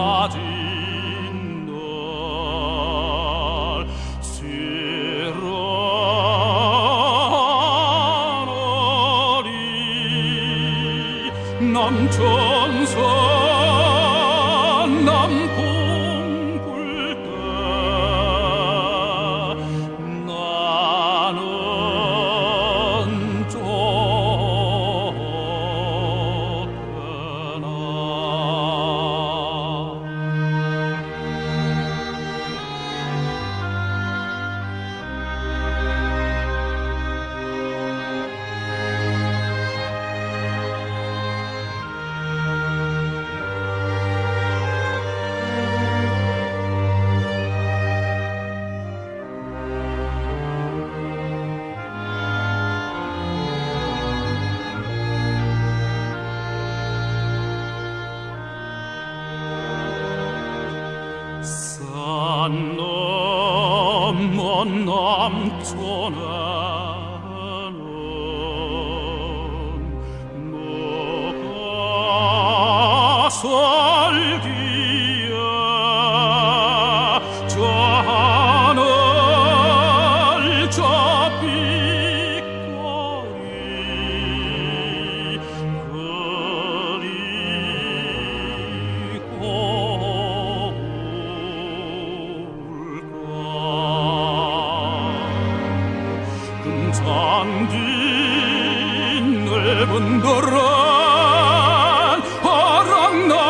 단가 넓은 도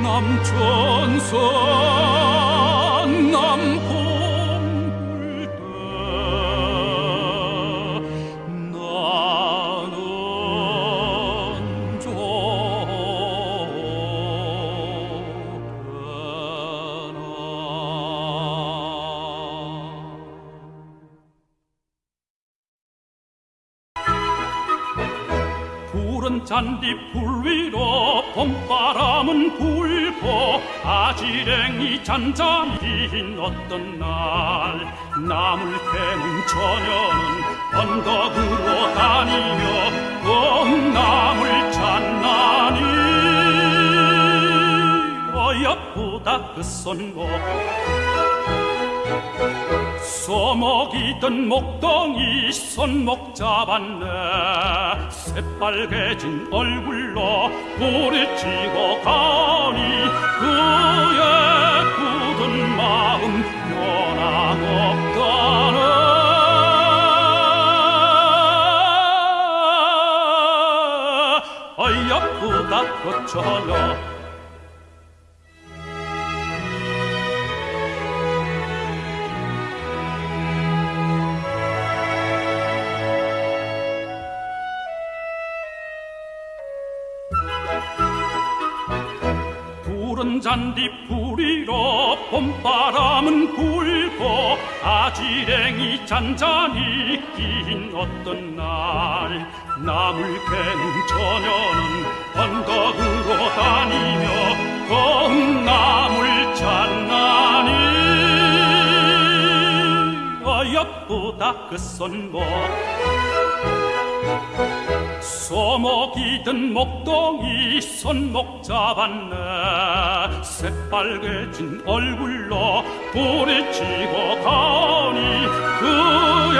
남천선 푸른 잔디풀 위로 봄바람은 불고 아지랭이 흰 어떤 날. 나물 캐는 처녀는 언덕으로 다니며 봄나물 찾나니. 어여쁘다 그 손목 소목이든 목동이 손목 잡았네. 새빨개진 얼굴로 부딪히고 가니 그의 굳은 마음 변함없다네 어여쁘다 그 처녀 잔디 뿌리로 봄바람은 불고 아지랭이 잔잔히 낀 어떤 날. 나물 캐는 처녀는 언덕으로 다니며 봄나물 찾나니. 어여쁘다 그 손목 소먹이든 목동이 손목 잡았네. 새빨개진 얼굴로 부리치고 가오니 그의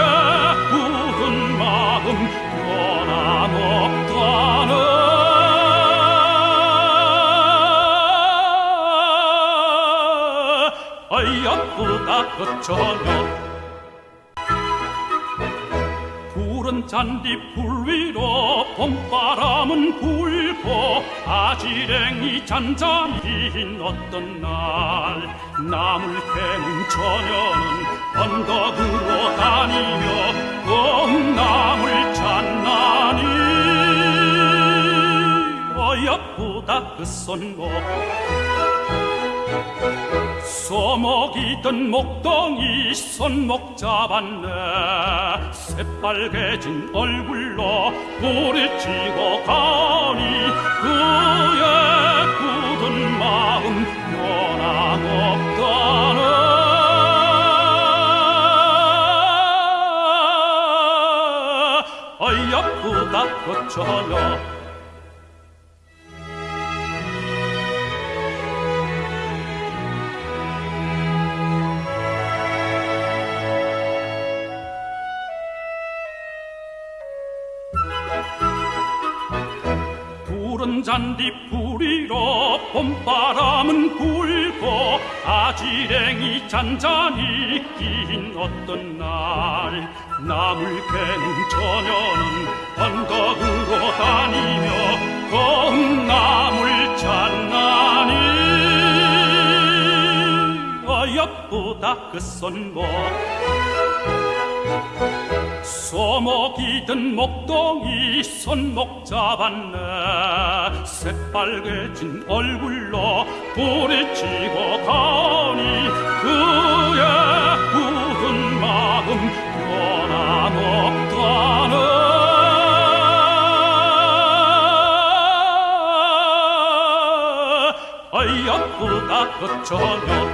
굳은 마음 변함없다네. 아이 아프다. 그저녁 푸른 잔디풀 위로 봄바람은 불고 아지랭이 잔잔히 흰 어떤 날 나물 캐는 처녀는 언덕으로 다니며 콩나물 찾나니? 어여쁘다 그 손목 소목이던 목동이 손목 잡았네. 새빨개진 얼굴로 부딪히고 가니 그의 굳은 마음 변함없다네. 어여쁘다 그 저녁 잔디 뿌리로 봄바람은 불고 아지랭이 잔잔히 낀 어떤 날. 나물 캐는 처녀는 언덕으로 다니며 콩나물 찾나니. 어여쁘다 그 손목 소목이든 목동이 손목 잡았네. 새빨개진 얼굴로 부딪히고 가니 그의 굳은 마음 변함없다네. 어여쁘다. 그 저녁